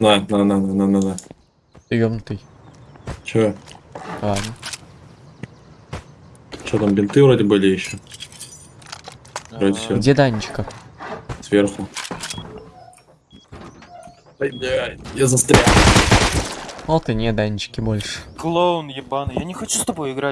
На, на, на, на, на, на, на. Ты ёбнутый. А. Ладно. Там, бинты вроде были еще? А. Вроде А, всё. Где Данечка? Сверху. Ай, блядь, я застрял. Вот и не Данечки больше. Клоун ебаный, я не хочу с тобой играть.